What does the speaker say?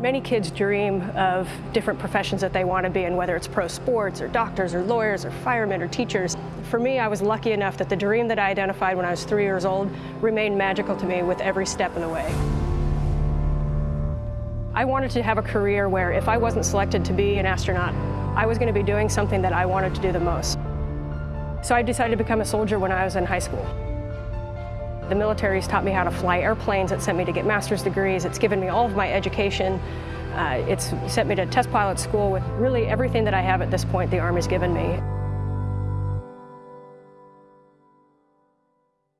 Many kids dream of different professions that they want to be in, whether it's pro sports or doctors or lawyers or firemen or teachers. For me, I was lucky enough that the dream that I identified when I was three years old remained magical to me with every step of the way. I wanted to have a career where if I wasn't selected to be an astronaut, I was going to be doing something that I wanted to do the most. So I decided to become a soldier when I was in high school. The military's taught me how to fly airplanes. It sent me to get master's degrees. It's given me all of my education. Uh, it's sent me to test pilot school with really everything that I have at this point the Army's given me.